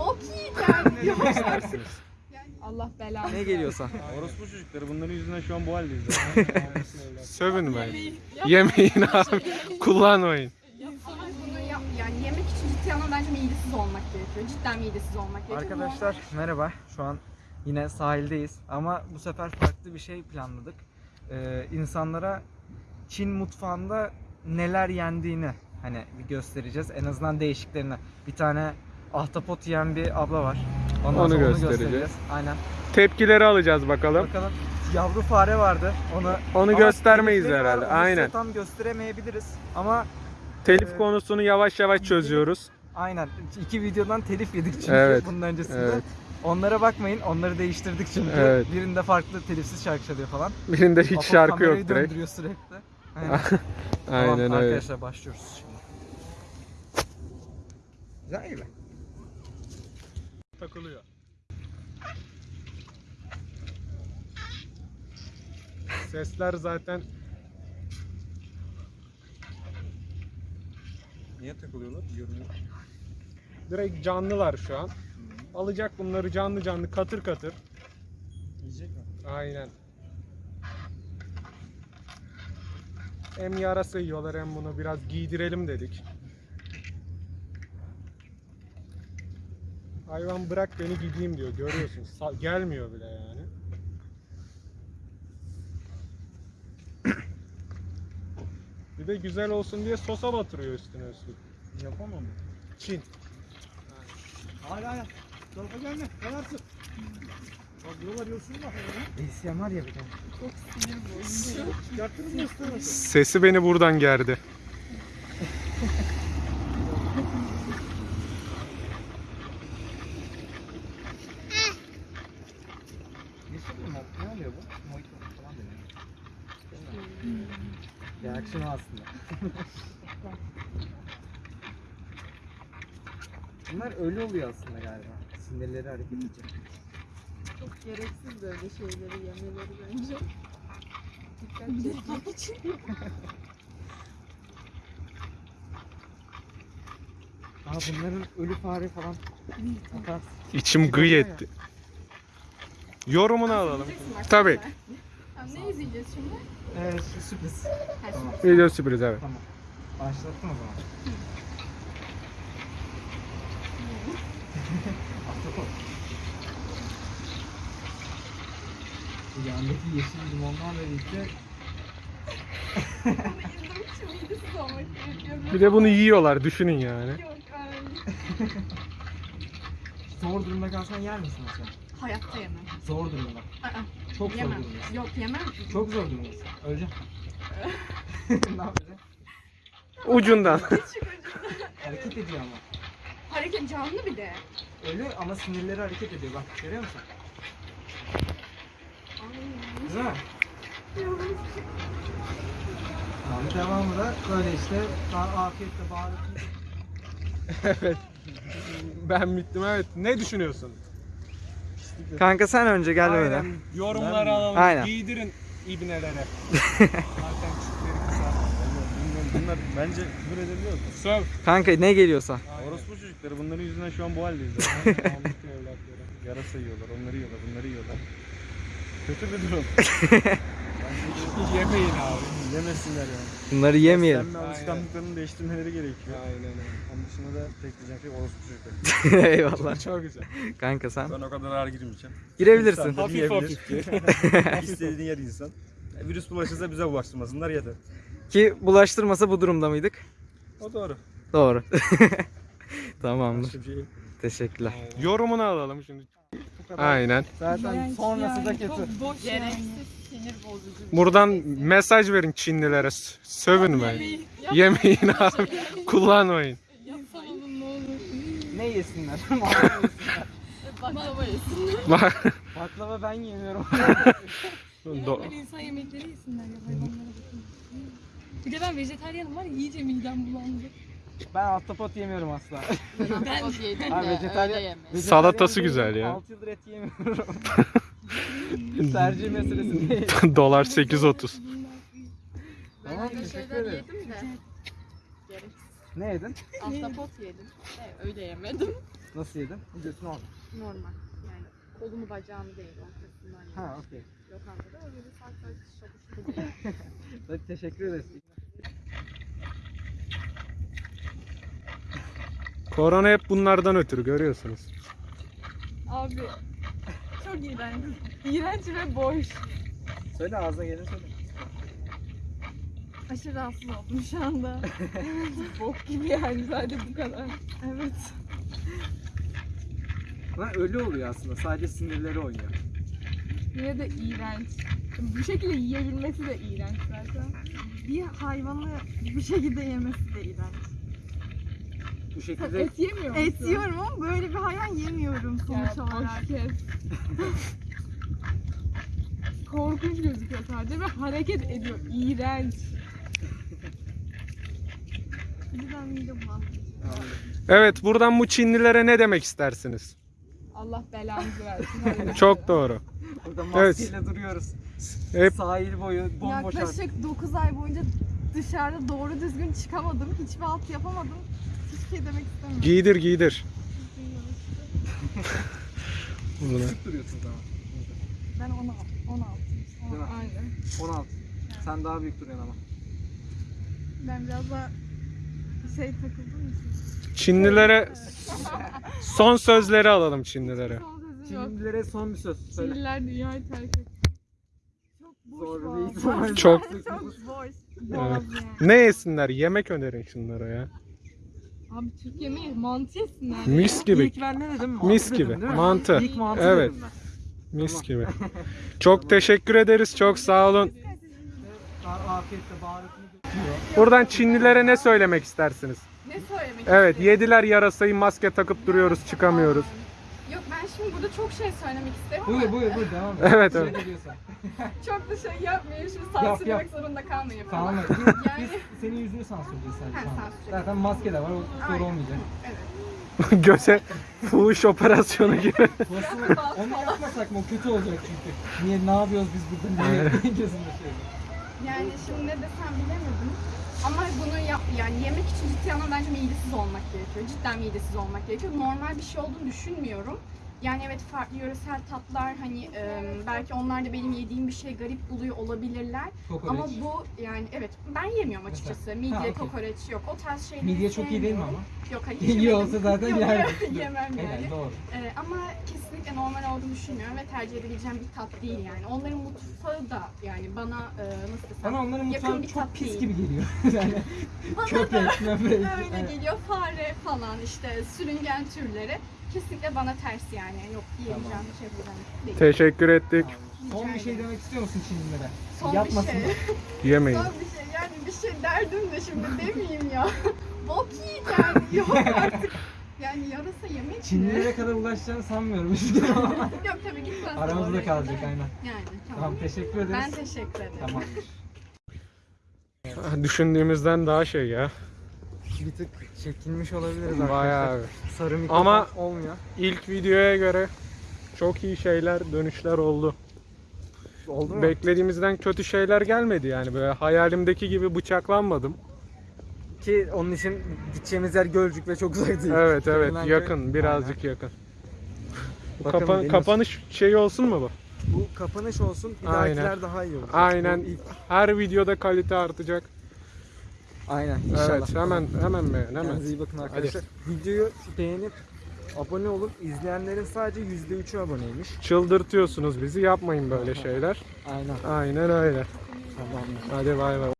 bok yiyeceğim. Allah belanı. Ne geliyorsa. Orospu çocukları bunların yüzünden şu an bu haldeyiz. Sövünmeyin. Yemeyin abi. Kullanmayın. Ama bunu yap, yani yemek için ciddi ama bence midesiz olmak gerekiyor. Cidden midesiz olmak gerekiyor. Arkadaşlar merhaba. Şu an yine sahildeyiz ama bu sefer farklı bir şey planladık. Ee, insanlara Çin mutfağında neler yendiğini hani bir göstereceğiz. En azından değişiklerini. Bir tane ahtapot yiyen bir abla var. Ondan Onu sonra göstereceğiz. Aynen. Tepkileri alacağız bakalım. Bakalım. Yavru fare vardı. Onu Onu Ama göstermeyiz telifleri herhalde. onu size Aynen. Tam gösteremeyebiliriz ama Telif konusunu yavaş yavaş çözüyoruz. aynen iki videodan telif yedik çünkü Evet, bunun öncesinde. evet. Onlara bakmayın. Onları değiştirdik çünkü. Evet. Birinde farklı telifsiz şarkı çalıyor falan. Birinde hiç Apo şarkı kamerayı yok direkt. döndürüyor sürekli. Aynen. Aynen tamam, öyle. arkadaşlar başlıyoruz şimdi. Güzel gibi. Takılıyor. Sesler zaten Niye takılıyorlar? Görünüyor. direkt canlılar şu an. Alacak bunları canlı canlı katır katır. Yiyecek mi? Aynen. Hem yarasa yiyorlar hem bunu biraz giydirelim dedik. Hayvan bırak beni gideyim diyor görüyorsun. Gelmiyor bile yani. Bir de güzel olsun diye sosa batırıyor üstüne üstlük. Yapamam mı? Çin. Hayır hayır. Tarafa gelme. Yanarsın. Bak buralar yosun da. ASMR var ya bir de. Çıkarttınız mı istemesi? Sesi beni buradan gerdi. Ne söyleyeyim ben? Ne oluyor bu? Mojito falan deniyor. Reaksiyon aslında. Bunlar ölü oluyor aslında galiba. Sinirleri hareket edecek. Çok gereksiz böyle şeyleri yemeleri bence. Dikkat çekmek için. Aa bunların ölü fare falan atarsın. İçim gıy etti. Yorumunu alalım. Tabii. Ne izleyeceğiz şimdi? Evet şu sürpriz. Tamam. Video sürpriz evet. Tamam. Başlattım o zaman. Ahtapot. Bu yandaki yeşil limonlarla birlikte. Bir de bunu yiyorlar düşünün yani. Zor durumda kalsan yer misin mesela? Hayatta yemem. Zor durumda. Aa, Çok zor yemem. durumdasın. Yok yemem. Çok zor durumdasın. Öleceğim. ne yapacaksın? Ucundan. Hareket ediyor ama. Hareket canlı bir de. Ölü ama sinirleri hareket ediyor bak görüyor musun? Güzel mi? Tamam devamı da böyle işte daha afiyetle baharatlı. evet. Ben bittim evet. Ne düşünüyorsun? Kanka sen önce gel. Aynen. Yorumları alalım. Aynen. Giydirin ibnelere. Zaten çiftleri kısa. Bunlar, bunlar bence küfür edebiliyor mu? Söv. Kanka ne geliyorsa. Orospu çocukları bunların yüzünden şu an bu haldeyiz. Mahmut evlatları. Yarasa yiyorlar, onları yiyorlar, bunları yiyorlar. Kötü bir durum. Yemeyin abi. Yemesinler yani. Bunları yemeyelim. Beslenme alışkanlıklarını değiştirmeleri gerekiyor. Aynen öyle. Onun dışında da tek diyeceğim şey orospu çocukları. Eyvallah. Çok güzel. Kanka sen Ben o kadar ağır girmeyeceğim. girebilirsin. İnsan Hafif hafif. İstediğin yer insan. Virüs bulaşırsa bize bulaştırmasınlar yeter. Ki bulaştırmasa bu durumda mıydık? O doğru. Doğru. Tamamdır. Şey. Teşekkürler. Yorumunu alalım şimdi. Aynen. Zaten sonrası da kötü. Gereksiz sinir bozucu. Buradan mesaj verin Çinlilere. Sövünmeyin. Yemeyin abi. Kullanmayın. Ne olur. Ne yesinler? Baklava yesin. Bak. Baklava ben yemiyorum. Do- insan yemekleri yesinler ya hayvanlara bakın. Bir de ben vejetaryenim var ya iyice midem bulandı. Ben ahtapot yemiyorum asla. Ben o yedim Ha, de vejetaryen- öyle yeme. Salatası güzel ya. 6 yıldır et yemiyorum. Tercih meselesi değil. Dolar 8.30. Ben Tamam, öyle teşekkür şeyler ederim. yedim de. Gereksiz. Ne yedin? Ahtapot yedim. De öyle yemedim. Nasıl yedin? Videosunu al. Normal. Yani kolumu bacağımı değil ortasından. yedim. Ha okey. Lokantada öyle bir saat çalıştım. Hadi teşekkür ederiz. Korona hep bunlardan ötürü görüyorsunuz. Abi çok iğrenç. İğrenç ve boş. Söyle ağzına gelin söyle. Aşırı rahatsız oldum şu anda. Bok gibi yani sadece bu kadar. Evet. Lan ölü oluyor aslında. Sadece sinirleri oynuyor. Yine de iğrenç. Bu şekilde yiyebilmesi de iğrenç zaten. Bir hayvanı bu şekilde yemesi de iğrenç. Bu şekilde et yemiyor musun? Et yiyorum ama böyle bir hayvan yemiyorum sonuç Ya, olarak. kes. Korkunç gözüküyor sadece ve hareket ediyor. İğrenç. Birden midem. Evet buradan bu Çinlilere ne demek istersiniz? Allah belanızı versin. Çok doğru. burada Evet. maskeyle duruyoruz. Hep Sahil boyu bomboş. Yaklaşık 9 ay boyunca dışarıda doğru düzgün çıkamadım. Hiçbir alt yapamadım. Şey demek istemiyorum. giydir giydir. Bunu. Küçük duruyorsunuz ama. Ben 16. 16. Değil mi? Aynen. 16. Sen daha büyük duruyorsun ama. Ben biraz daha şey takıldığım için. Çinlilere son sözleri alalım Çinlilere. Son sözüm yok. Çinlilere son bir söz söyle. Çinliler dünyayı terk etti. Çok boş Zor boğaz. bir ihtimal. Çok- Çok boş. Evet. Boğaz yani. Ne yesinler? Yemek önerin şunlara ya. Abi Türk yemeği mantı yesinler. Mis gibi. İlk ben ne dedim? Mantı Mis dedim, gibi. değil mi? Mantı. İlk mantı Evet. dedim ben. Mis gibi. Çok teşekkür ederiz. Çok sağ olun. Buradan Çinlilere ne söylemek istersiniz? Ne söylemek Evet, yediler yarasayı maske takıp duruyoruz, çıkamıyoruz. Ben şimdi burada çok şey söylemek isterim Buyur ama buyur buyur devam et. Evet, evet. çok da şey yapmayayım şimdi Yap, sansürlemek yap. zorunda kalmayayım. Tamam. Yani- biz senin yüzünü sansürleyeceğiz sadece. Ha. Zaten maske de var. O soru olmayacak. Evet. Göze fuhuş operasyonu gibi. Onu yapmasak mı? O kötü olacak çünkü. Niye ne yapıyoruz biz burada? Niye gözünde şey. Yani şimdi ne desem bilemedim. Ama bunu yap, yani yemek için ciddi anlamda bence midesiz olmak gerekiyor. Cidden midesiz olmak gerekiyor. Normal bir şey olduğunu düşünmüyorum. Yani evet farklı yöresel tatlar hani e, belki onlar da benim yediğim bir şey garip buluyor olabilirler. Kokoreç. Ama bu yani evet ben yemiyorum açıkçası. Midye, Ha, okey. kokoreç yok. O tarz şeyleri Midye çok iyi değil mi sevmiyorum. ama? Yok hayır. İyi yemedim. olsa zaten Yok. Yemem yani. Evet doğru. Ee, ama kesinlikle normal olduğunu düşünmüyorum ve tercih edebileceğim bir tat değil yani. Onların mutfağı da yani bana e, nasıl desem Bana onların yakın mutfağı bir çok tat pis değil. gibi geliyor. yani Bana köpek, möpek. öyle Evet. geliyor. Fare falan işte sürüngen türleri. Kesinlikle bana ters yani. Yok yiyebileceğim bir şey değil. Teşekkür ettik. Son bir şey demek istiyor musun Çinlilere? Son Yapmasın. bir şey. Yemeyin. Son bir şey yani bir şey derdim de şimdi demeyeyim ya. Bok yani. Yok artık. Yani yarasa yemek mi? Çinlilere kadar ulaşacağını sanmıyorum. Yok tabii gitmez. Aramızda kalacak kadar. aynen. Yani tamam. Tamam teşekkür ederiz. Ben teşekkür ederim. Tamam. Düşündüğümüzden daha şey ya. Bir tık çekilmiş olabiliriz arkadaşlar. Bayağı. Sarı mikrofon Ama- olmuyor. İlk videoya göre çok iyi şeyler, dönüşler oldu. Oldu mu? Beklediğimizden kötü şeyler gelmedi yani. Böyle hayalimdeki gibi bıçaklanmadım. Ki onun için gideceğimiz yer Gölcük ve çok uzak değil. Evet evet yakın birazcık yakın. Bu Bakalım kapa- kapanış şeyi olsun mu bu? Bu kapanış olsun. Bir Aynen. dahakiler daha iyi olacak. Aynen. Bu ilk- Her videoda kalite artacak. Aynen inşallah. Evet hemen hemen beğen hemen. Kendinize iyi bakın arkadaşlar. Videoyu beğenip abone olun. İzleyenlerin sadece %3'ü aboneymiş. Çıldırtıyorsunuz bizi yapmayın böyle şeyler. Aynen. Aynen öyle. Tamamdır. Hadi bay bay.